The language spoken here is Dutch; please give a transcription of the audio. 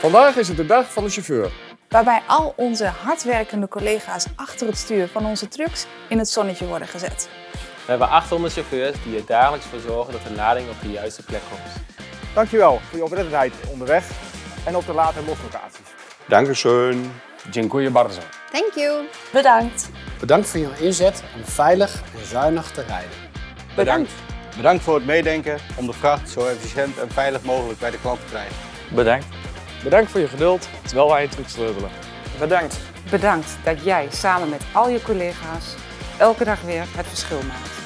Vandaag is het de dag van de chauffeur. Waarbij al onze hardwerkende collega's achter het stuur van onze trucks in het zonnetje worden gezet. We hebben 800 chauffeurs die er dagelijks voor zorgen dat de lading op de juiste plek komt. Dankjewel voor je oplettendheid onderweg en op de late loslocaties. Dankeschön. Dziękuję bardzo. Thank you. Bedankt. Bedankt voor je inzet om veilig en zuinig te rijden. Bedankt. Bedankt voor het meedenken om de vracht zo efficiënt en veilig mogelijk bij de klant te krijgen. Bedankt. Bedankt voor je geduld terwijl wij je truck sleutelen. Bedankt. Bedankt dat jij samen met al je collega's elke dag weer het verschil maakt.